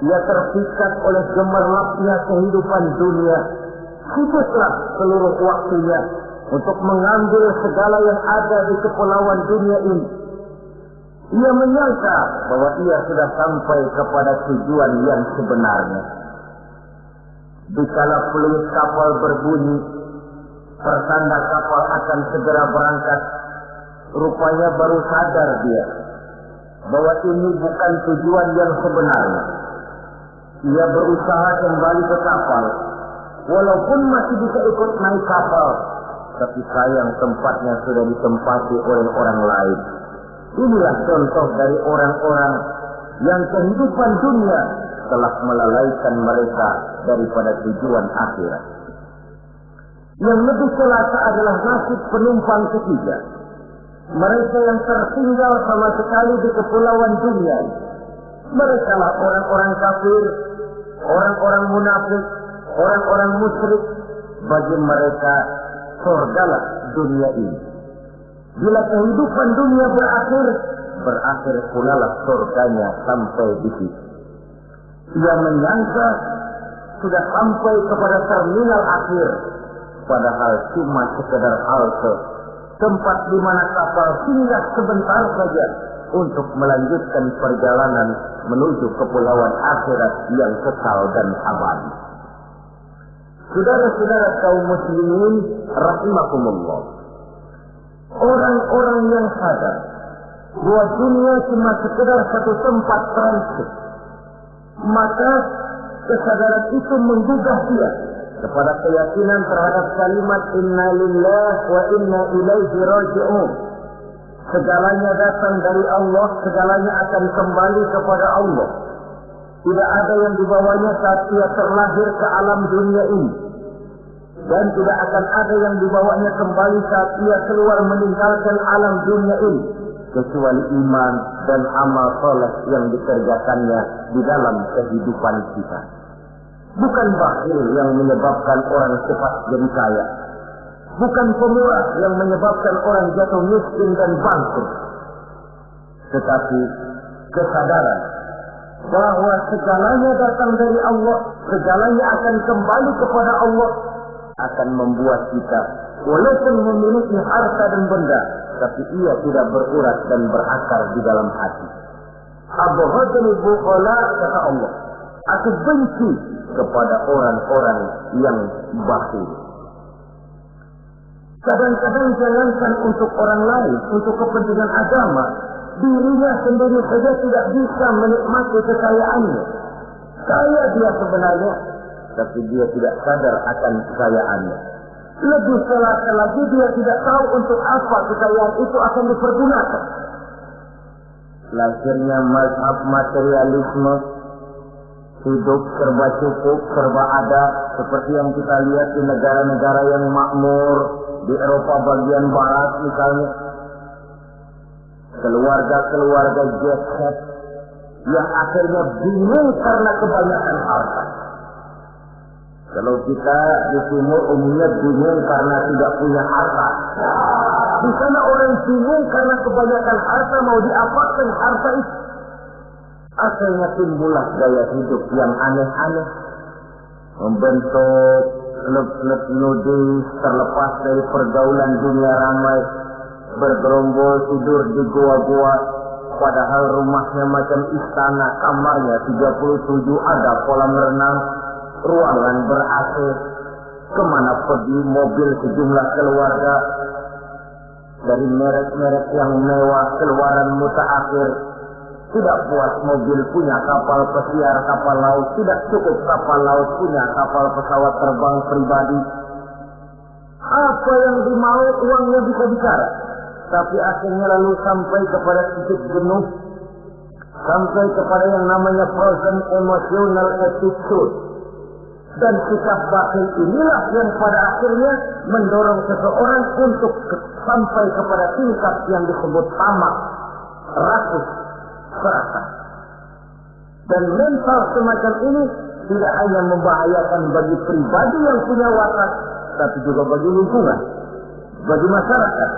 Ia terpikat oleh gemerlapnya kehidupan dunia. Khususlah seluruh waktunya untuk mengambil segala yang ada di kepulauan dunia ini. Ia menyangka bahwa ia sudah sampai kepada tujuan yang sebenarnya. Dikala peluit kapal berbunyi, pertanda kapal akan segera berangkat. Rupanya baru sadar dia bahwa ini bukan tujuan yang sebenarnya. Ia berusaha kembali ke kapal, walaupun masih bisa ikut naik kapal, tapi sayang tempatnya sudah ditempati oleh orang lain. Inilah contoh dari orang-orang yang kehidupan dunia telah melalaikan mereka daripada tujuan akhirat. Yang lebih celaka adalah nasib penumpang ketiga. Mereka yang tertinggal sama sekali di kepulauan dunia. Mereka lah orang-orang kafir, orang-orang munafik, orang-orang musyrik. Bagi mereka surgalah dunia ini. Bila kehidupan dunia berakhir, berakhir pula lah surganya sampai di situ. Ia menyangka sudah sampai kepada terminal akhir, padahal cuma sekedar halte, tempat di mana kapal singgah sebentar saja untuk melanjutkan perjalanan menuju kepulauan akhirat yang kekal dan abadi. Saudara-saudara kaum muslimin rahimakumullah. Orang-orang yang sadar bahwa dunia cuma sekedar satu tempat transit. Maka kesadaran itu menggugah dia kepada keyakinan terhadap kalimat inna lillah wa inna ilaihi raji'un. Segalanya datang dari Allah, segalanya akan kembali kepada Allah. Tidak ada yang dibawanya saat ia terlahir ke alam dunia ini. Dan tidak akan ada yang dibawanya kembali saat ia keluar meninggalkan alam dunia ini. Kecuali iman dan amal soleh yang dikerjakannya di dalam kehidupan kita. Bukan bakhil yang menyebabkan orang cepat jadi kaya. Bukan pemurah yang menyebabkan orang jatuh miskin dan bangkrut. Tetapi kesadaran bahwa segalanya datang dari Allah, segalanya akan kembali kepada Allah, akan membuat kita walaupun memiliki harta dan benda, tapi ia tidak berurat dan berakar di dalam hati. Abghadul bukhala kata Allah. Aku benci kepada orang-orang yang bakhil. Kadang-kadang jangankan untuk orang lain, untuk kepentingan agama, dirinya sendiri saja tidak bisa menikmati kekayaannya. Kaya dia sebenarnya, tapi dia tidak sadar akan kekayaannya. Lebih celaka lagi dia tidak tahu untuk apa kekayaan itu akan dipergunakan. Lahirnya mazhab materialisme, hidup serba cukup, serba ada, seperti yang kita lihat di negara-negara yang makmur, di Eropa bagian barat misalnya, keluarga-keluarga jet yang akhirnya bingung karena kebanyakan harta. Kalau kita di timur umumnya bingung karena tidak punya harta. Di sana orang bingung karena kebanyakan harta mau diapakan harta itu. Akhirnya timbullah gaya hidup yang aneh-aneh. Membentuk klub-klub nudis terlepas dari pergaulan dunia ramai. Bergerombol tidur di gua-gua. Padahal rumahnya macam istana, kamarnya 37 ada kolam renang, ruangan ber-AC, ke mana pergi mobil sejumlah keluarga, dari merek-merek yang mewah, keluaran mutaakhir, tidak puas mobil punya kapal pesiar kapal laut, tidak cukup kapal laut punya kapal pesawat terbang pribadi. Apa yang dimau uangnya bisa bicara, tapi akhirnya lalu sampai kepada titik jenuh, sampai kepada yang namanya frozen emotional attitude. Dan sikap bakhil inilah yang pada akhirnya mendorong seseorang untuk sampai kepada tingkat yang disebut tamak, rakus, serakah. Dan mental semacam ini tidak hanya membahayakan bagi pribadi yang punya watak, tapi juga bagi lingkungan, bagi masyarakat,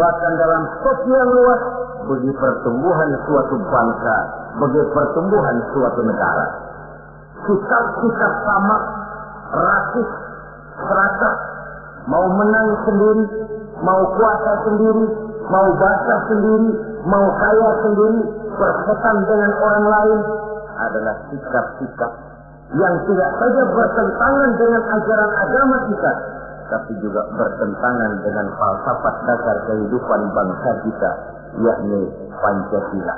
bahkan dalam sosial luas, bagi pertumbuhan suatu bangsa, bagi pertumbuhan suatu negara. Sikap-sikap sama, rasis, serakah, mau menang sendiri, mau kuasa sendiri, mau basah sendiri, mau kaya sendiri, berkaitan dengan orang lain, adalah sikap-sikap yang tidak saja bertentangan dengan ajaran agama kita, tapi juga bertentangan dengan falsafat dasar kehidupan bangsa kita, yakni Pancasila.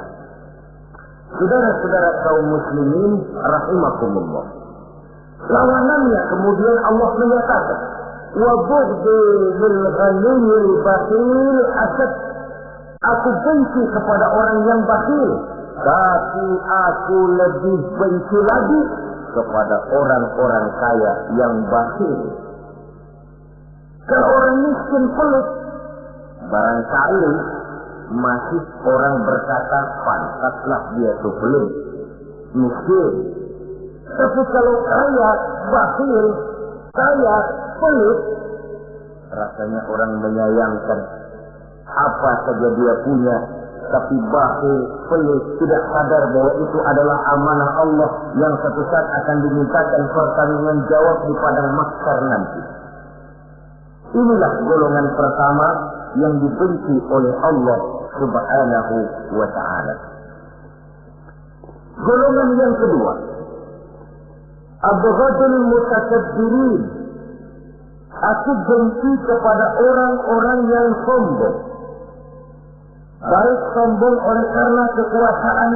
Saudara-saudara kaum muslimin rahimakumullah. Lawanannya kemudian Allah menyatakan, bil ghaniyil bakhil asad. Aku benci kepada orang yang bakhil, tapi aku lebih benci lagi kepada orang-orang kaya yang bakhil. Kalau orang miskin pelit, barangkali masih orang berkata pantaslah dia itu pelit, miskin. Tapi kalau kaya, bakhil, kaya, pelit, rasanya orang menyayangkan apa saja dia punya tapi bakhil, pelit, tidak sadar bahwa itu adalah amanah Allah yang satu saat akan dimintakan pertanggungan jawab di padang nanti. Inilah golongan pertama yang dibenci oleh Allah Subhanahu wa taala. Golongan yang kedua, abghadul mutakabbirin. Aku benci kepada orang-orang yang sombong baik sombong oleh karena kekuasaan,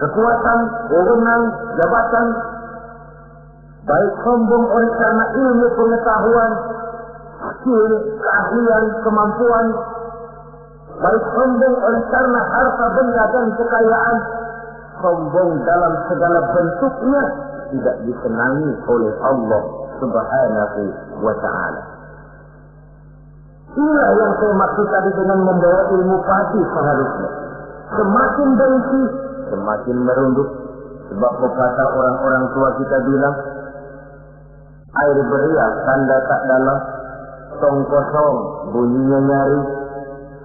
kekuatan, wewenang, jabatan, baik sombong oleh karena ilmu pengetahuan, skill, keahlian, kemampuan, baik sombong oleh karena harta benda dan kekayaan, sombong dalam segala bentuknya tidak disenangi oleh Allah Subhanahu wa taala. Inilah yang saya maksud tadi dengan membawa ilmu pasti seharusnya. Semakin benci, semakin merunduk. Sebab kata orang-orang tua kita bilang, air beriak tanda tak dalam, tong kosong, bunyinya nyari.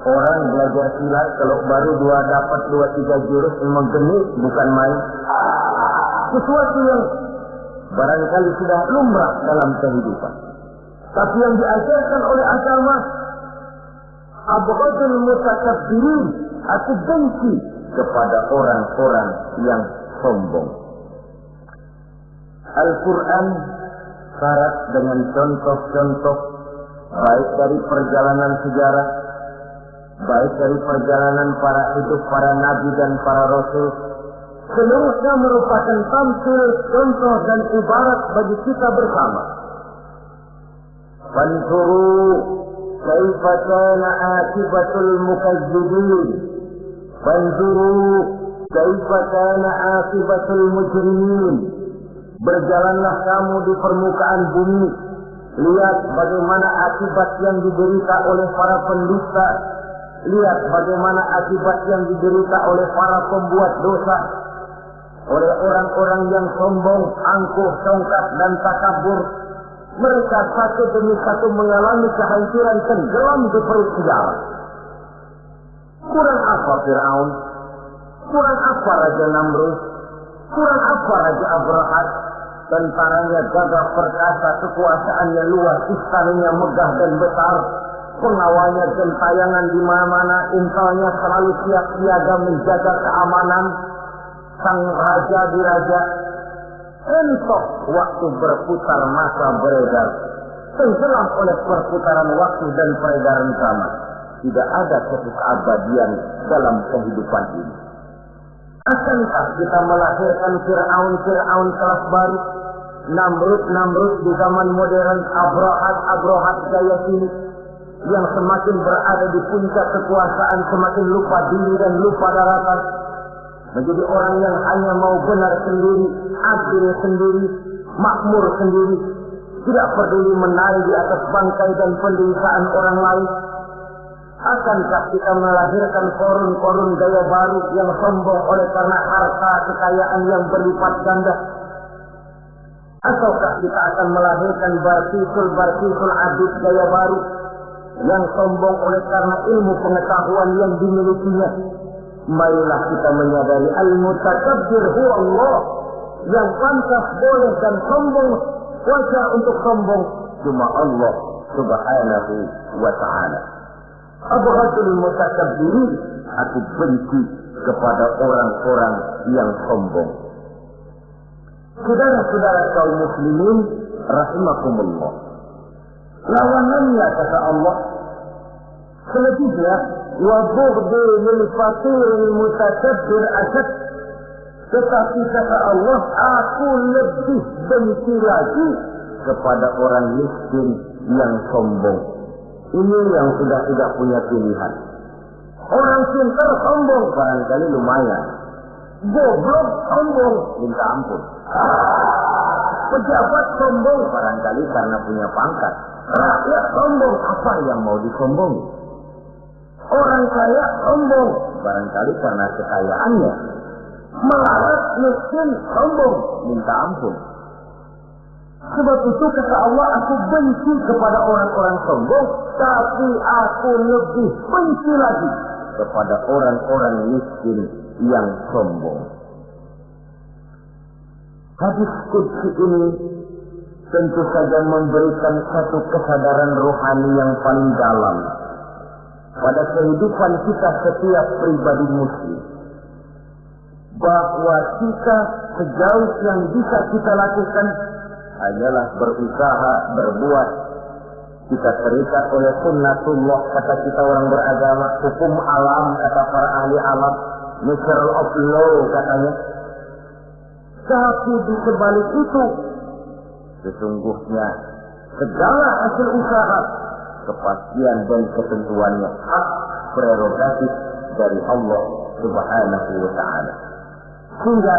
Orang belajar silat kalau baru dua dapat dua tiga jurus memang genit bukan main. Sesuatu yang barangkali sudah lumrah dalam kehidupan. Tapi yang diajarkan oleh agama abghadul mutakabbirin aku benci kepada orang-orang yang sombong. Al-Quran syarat dengan contoh-contoh baik dari perjalanan sejarah, baik dari perjalanan para hidup para nabi dan para rasul, seluruhnya merupakan tampil contoh dan ibarat bagi kita bersama. Fanzuru كيف كان عاقبة المكذبين فانظروا كيف كان عاقبة المجرمين Berjalanlah kamu di permukaan bumi. Lihat bagaimana akibat yang diderita oleh para pendusta. Lihat bagaimana akibat yang diderita oleh para pembuat dosa. Oleh orang-orang yang sombong, angkuh, tongkat, dan takabur mereka satu demi satu mengalami kehancuran tenggelam di perut sejarah. Kurang apa Fir'aun? Kurang apa Raja Namrud? Kurang apa Raja Abrahat? Tentaranya gagah perkasa, kekuasaannya luas, istananya megah dan besar, pengawalnya gentayangan di mana-mana, intalnya selalu siap siaga menjaga keamanan, sang raja di Entok waktu berputar masa beredar. Tenggelam oleh perputaran waktu dan peredaran zaman. Tidak ada satu keabadian dalam kehidupan ini. Akankah kita melahirkan Fir'aun-Fir'aun kelas baru? Namrud-Namrud di zaman modern, Abrahat-Abrahat gaya sini. Yang semakin berada di puncak kekuasaan, semakin lupa diri dan lupa daratan menjadi orang yang hanya mau benar sendiri, adil sendiri, makmur sendiri, tidak peduli menari di atas bangkai dan penderitaan orang lain. Akankah kita melahirkan korun-korun gaya baru yang sombong oleh karena harta kekayaan yang berlipat ganda? Ataukah kita akan melahirkan bartisul-bartisul adit gaya baru yang sombong oleh karena ilmu pengetahuan yang dimilikinya? Marilah kita menyadari al-mutakabbir huwa Allah yang pantas boleh dan sombong wajar untuk sombong cuma Allah subhanahu wa ta'ala. Abghadul mutakabbirin aku benci kepada orang-orang yang sombong. Saudara-saudara kaum muslimin rahimakumullah. Lawanannya kata Allah selebihnya lil fakir mutakabbir asyad tetapi kata Allah, aku lebih benci lagi kepada orang miskin yang sombong. Ini yang sudah tidak punya pilihan. Orang pintar sombong barangkali lumayan. Goblok sombong minta ampun. Pejabat sombong barangkali karena punya pangkat. Rakyat sombong apa yang mau disombongi? Orang kaya sombong. Barangkali karena kekayaannya. Melarat miskin sombong. Minta ampun. Sebab itu kata Allah aku benci kepada orang-orang sombong tapi aku lebih benci lagi kepada orang-orang miskin yang sombong. Hadis kudsi ini tentu saja memberikan satu kesadaran rohani yang paling dalam pada kehidupan kita setiap pribadi muslim bahwa kita sejauh yang bisa kita lakukan hanyalah berusaha berbuat. Kita terikat oleh sunnatullah kata kita orang beragama hukum alam kata para ahli alam natural of law katanya. Tapi di sebalik itu sesungguhnya segala hasil usaha kepastian dan ketentuannya. Hak prerogatif dari Allah subhanahu wa ta'ala. Sehingga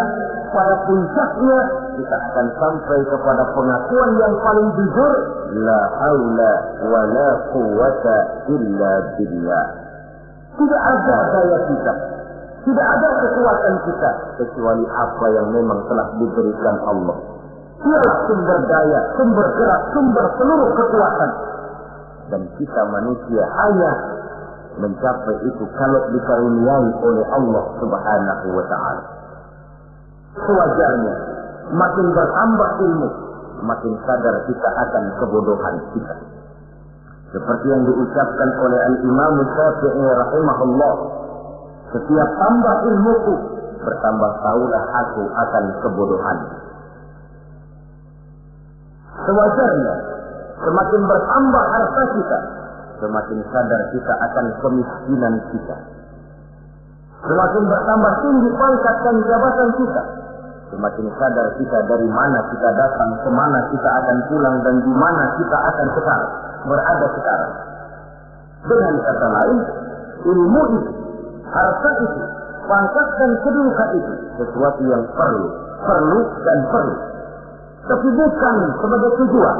pada puncaknya kita akan sampai kepada pengakuan yang paling jujur la haula wa quwata illa billah. Tidak ada daya kita tidak ada kekuatan kita kecuali apa yang memang telah diberikan Allah. Dia sumber daya, sumber gerak, sumber seluruh kekuatan. Dan kita manusia hanya mencapai itu kalau dikaruniai oleh Allah subhanahu wa ta'ala sewajarnya. Makin bertambah ilmu, makin sadar kita akan kebodohan kita. Seperti yang diucapkan oleh Al-Imam Syafi'i rahimahullah. Setiap tambah ilmuku, bertambah tahulah aku akan kebodohan. Sewajarnya, semakin bertambah harta kita, semakin sadar kita akan kemiskinan kita. Semakin bertambah tinggi pangkat dan jabatan kita, Semakin sadar kita dari mana kita datang, ke mana kita akan pulang, dan di mana kita akan sekarang, berada sekarang. Dengan kata lain, ilmu itu, harta itu, pangkat dan kedudukan itu, sesuatu yang perlu, perlu dan perlu. Tapi bukan sebagai tujuan.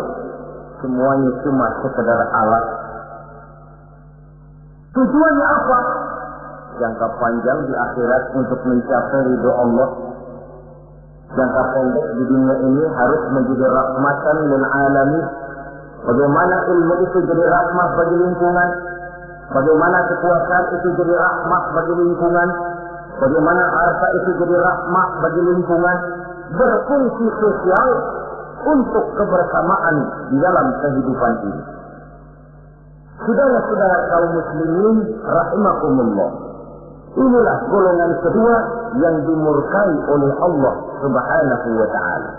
Semuanya cuma sekedar alat. Tujuannya apa? Jangka panjang di akhirat untuk mencapai ridho Allah jangka pendek di dunia ini harus menjadi rahmatan dan alami. Bagaimana ilmu itu jadi rahmat bagi lingkungan? Bagaimana kekuasaan itu jadi rahmat bagi lingkungan? Bagaimana harta itu jadi rahmat bagi lingkungan? Berfungsi sosial untuk kebersamaan di dalam kehidupan ini. Saudara-saudara kaum muslimin rahimakumullah. Inilah golongan kedua yang dimurkai oleh Allah Subhanahu wa taala.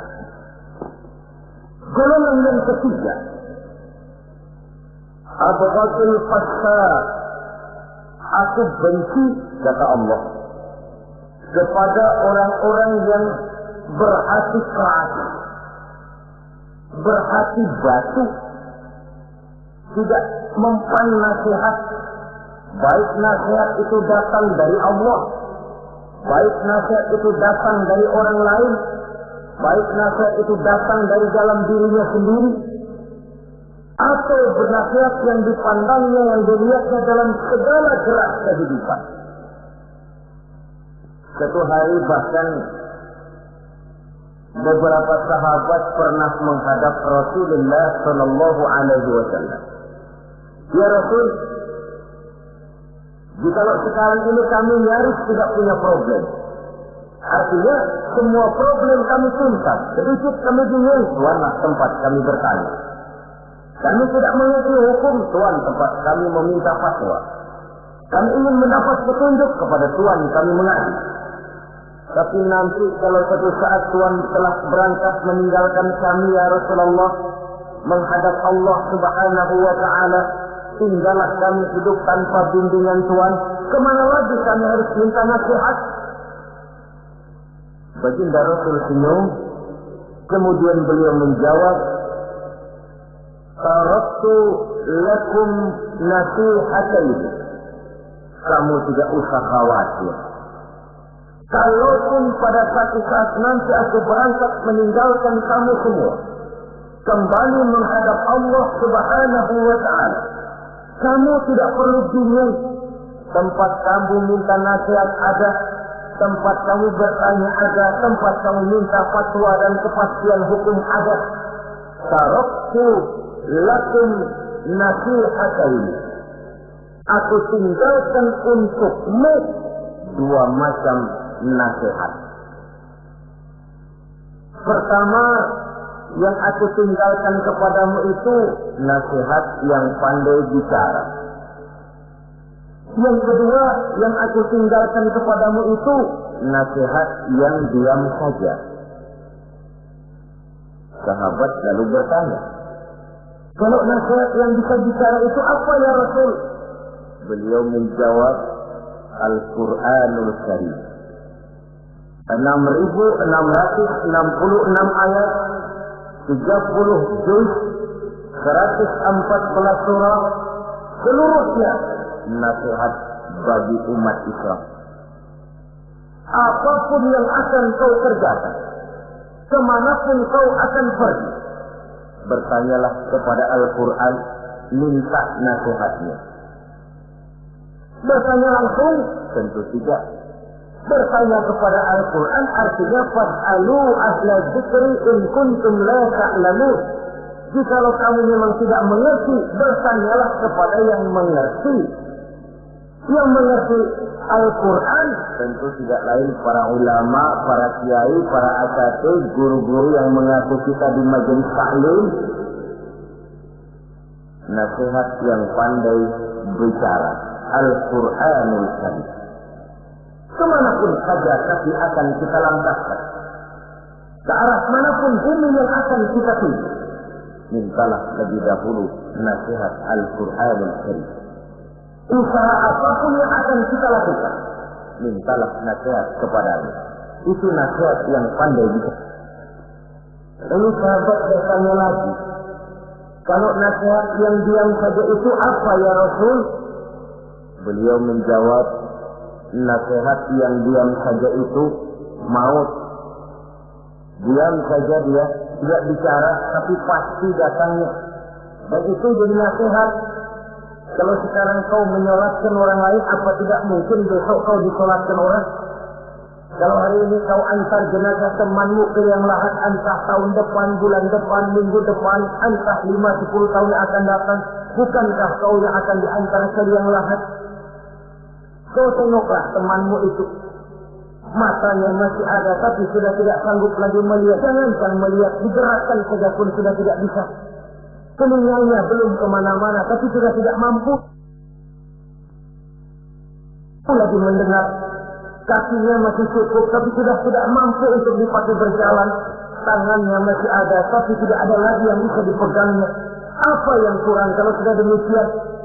Golongan yang ketiga Abghadul fasad Aku benci kata Allah kepada orang-orang yang berhati keras, berhati batu, tidak mempan nasihat Baik nasihat itu datang dari Allah, baik nasihat itu datang dari orang lain, Baik nasihat itu datang dari dalam dirinya sendiri. Atau bernasihat yang dipandangnya yang dilihatnya dalam segala gerak kehidupan. Satu hari bahkan beberapa sahabat pernah menghadap Rasulullah Shallallahu Alaihi Wasallam. Ya Rasul, jika sekarang ini kami nyaris tidak punya problem, artinya semua problem kami tuntas. Sedikit kami bingung, tuanlah tempat kami bertanya. Kami tidak mengerti hukum, tuan tempat kami meminta fatwa. Kami ingin mendapat petunjuk kepada tuan kami mengadu. Tapi nanti kalau suatu saat Tuhan telah berangkat meninggalkan kami ya Rasulullah menghadap Allah Subhanahu wa taala, tinggallah kami hidup tanpa bimbingan Tuhan, ke mana lagi kami harus minta nasihat? Baginda Rasul senyum, kemudian beliau menjawab, Taraktu lakum nasihatain. Kamu tidak usah khawatir Kalaupun pada satu saat nanti aku berangkat meninggalkan kamu semua, kembali menghadap Allah Subhanahu wa taala. Kamu tidak perlu bingung. Tempat kamu minta nasihat ada, tempat kamu bertanya ada, tempat kamu minta fatwa dan kepastian hukum ada. Taraktu lakum nasihatain. Aku tinggalkan untukmu dua macam nasihat. Pertama, yang aku tinggalkan kepadamu itu nasihat yang pandai bicara. Yang kedua, yang aku tinggalkan kepadamu itu nasihat yang diam saja. Sahabat lalu bertanya, kalau nasihat yang bisa bicara itu apa ya Rasul? Beliau menjawab, Al-Quranul Karim. 6.666 ayat, 30 juz, 114 surah, seluruhnya nasihat bagi umat Islam. Apa pun yang akan kau kerjakan, ke mana pun kau akan pergi, bertanyalah kepada Al-Quran, minta nasihatnya. Bertanya langsung, tentu tidak bertanya kepada Al-Quran artinya fas'alu ahla dzikri in kuntum la ta'lamun. Jikalau kamu memang tidak mengerti, bertanyalah kepada yang mengerti. Yang mengerti Al-Quran tentu tidak lain para ulama, para kiai, para asatid, guru-guru yang mengaku kita di majelis taklim. Nasihat yang pandai bicara. Al-Quranul Karim. Ke mana pun saja kaki akan kita langkahkan. Ke arah mana pun bumi yang akan kita tuju. Mintalah lebih dahulu nasihat Al-Quran Al-Karim. Usaha apa pun yang akan kita lakukan. Mintalah nasihat kepadanya. Itu nasihat yang pandai bisa. Lalu sahabat bertanya lagi. Kalau nasihat yang diam saja itu apa ya Rasul? Beliau menjawab, nasihat yang diam saja itu maut. Diam saja dia, tidak bicara, tapi pasti datangnya. Dan itu jadi nasihat. Kalau sekarang kau menyolatkan orang lain, apa tidak mungkin besok kau disolatkan orang? Kalau hari ini kau antar jenazah temanmu ke yang lahat, entah tahun depan, bulan depan, minggu depan, entah lima sepuluh tahun yang akan datang, bukankah kau yang akan diantar ke yang lahat? Kau tengoklah temanmu itu. Matanya masih ada tapi sudah tidak sanggup lagi melihat. Jangankan melihat, digerakkan saja pun sudah tidak bisa. Telinganya belum ke mana-mana tapi sudah tidak mampu. Lagi mendengar. Kakinya masih cukup tapi sudah tidak mampu untuk dipakai berjalan. Tangannya masih ada tapi tidak ada lagi yang bisa dipegangnya. Apa yang kurang kalau sudah demikian?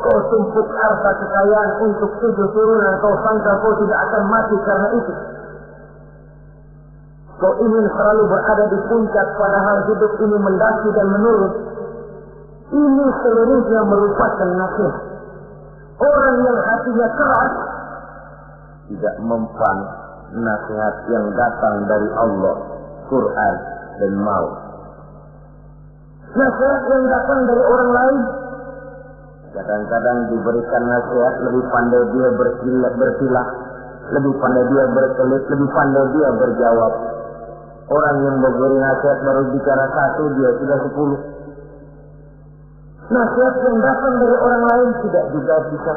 Kau tumpuk harta kekayaan untuk tujuh turunan, kau sangka kau tidak akan mati karena itu. Kau ingin selalu berada di puncak padahal hidup ini mendaki dan menurun. Ini seluruhnya merupakan nasihat. Orang yang hatinya keras tidak mempan nasihat yang datang dari Allah Quran dan mau. Nasihat yang datang dari orang lain Kadang-kadang diberikan nasihat lebih pandai dia bersilah, bersilah lebih pandai dia berkelit, lebih pandai dia berjawab. Orang yang memberi nasihat baru bicara satu, dia sudah sepuluh. Nasihat yang datang dari orang lain tidak juga bisa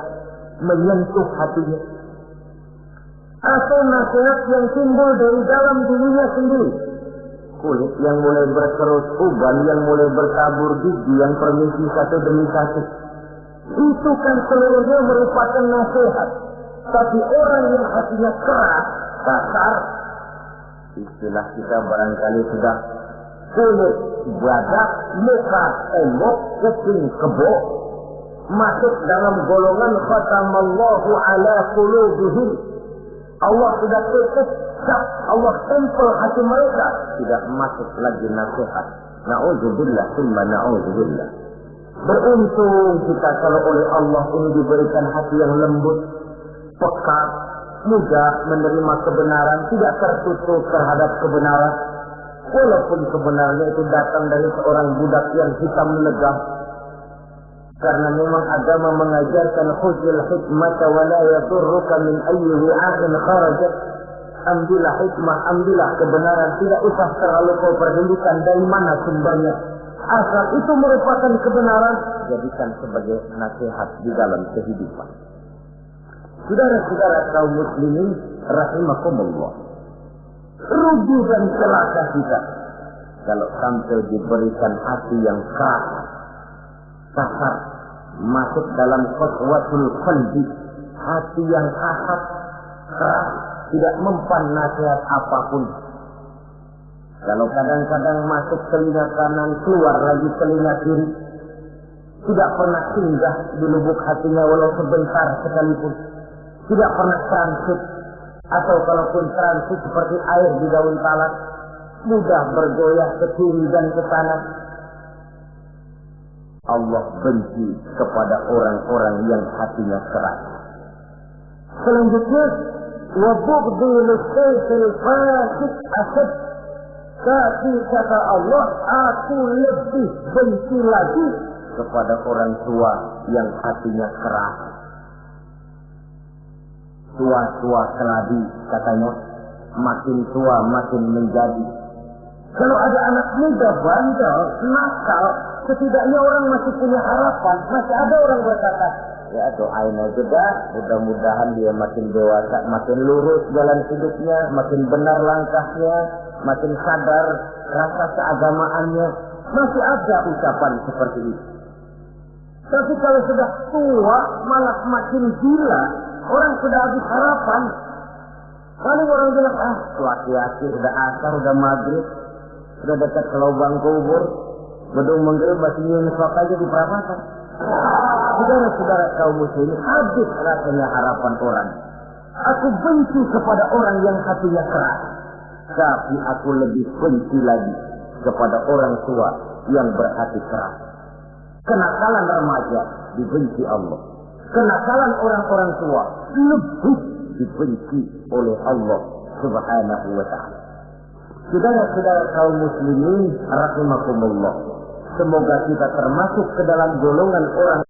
menyentuh hatinya. Atau nasihat yang timbul dari dalam dirinya sendiri. Kulit yang mulai berkerut, uban yang mulai bertabur gigi yang permisi satu demi satu. Itu kan seluruhnya merupakan nasihat. Tapi orang yang hatinya keras, kasar, istilah kita barangkali sudah kulit, badak, muka, tembok, kuping, kebo, masuk dalam golongan khatamallahu ala qulubihim. Allah sudah tutup Allah tempel hati mereka. Tidak masuk lagi nasihat. Na'udzubillah, summa na'udzubillah. Beruntung kita kalau oleh Allah ini diberikan hati yang lembut, peka, mudah menerima kebenaran, tidak tertutup terhadap kebenaran. Walaupun kebenarannya itu datang dari seorang budak yang hitam legah. Karena memang agama mengajarkan khuzil hikmah wa la yadurruka min ayyi wi'ain kharajat. Ambillah hikmah, ambillah kebenaran. Tidak usah terlalu kau perhentikan dari mana sumbernya. Asal itu merupakan kebenaran, jadikan sebagai nasihat di dalam kehidupan. Saudara-saudara kaum muslimin rahimakumullah. Rugi dan celaka kita kalau sampai diberikan hati yang keras, kasar, masuk dalam khutwatul qalbi, hati yang kasar, keras, tidak mempan nasihat apa pun. Kalau kadang-kadang masuk telinga kanan, keluar lagi telinga kiri, tidak pernah singgah di lubuk hatinya walau sebentar sekalipun. Tidak pernah transit atau kalaupun transit seperti air di daun talas mudah bergoyah ke kiri dan ke kanan. Allah benci kepada orang-orang yang hatinya keras. Selanjutnya wabugdi lisayfil fasik asad tapi kata Allah aku lebih benci lagi kepada orang tua yang hatinya keras. Tua-tua keladi katanya makin tua makin menjadi. Kalau ada anak muda bandel nakal setidaknya orang masih punya harapan masih ada orang berkata ya doain aja dah mudah-mudahan dia makin dewasa makin lurus jalan hidupnya makin benar langkahnya makin sadar rasa keagamaannya masih ada ucapan seperti itu tapi kalau sudah tua malah makin gila Orang sudah habis harapan. Paling orang bilang, ah, laki-laki udah asar, udah maghrib, sudah dekat ke lubang kubur, gedung menggerib masih nyunsok aja di perapatan. Saudara-saudara kaum muslimin, habis rasanya harapan orang. Aku benci kepada orang yang hatinya keras. Tapi aku lebih benci lagi kepada orang tua yang berhati keras. Kenakalan remaja dibenci Allah kenakalan orang-orang tua lebih dibenci oleh Allah Subhanahu wa taala. Saudara-saudara kaum muslimin rahimakumullah. Semoga kita termasuk ke dalam golongan orang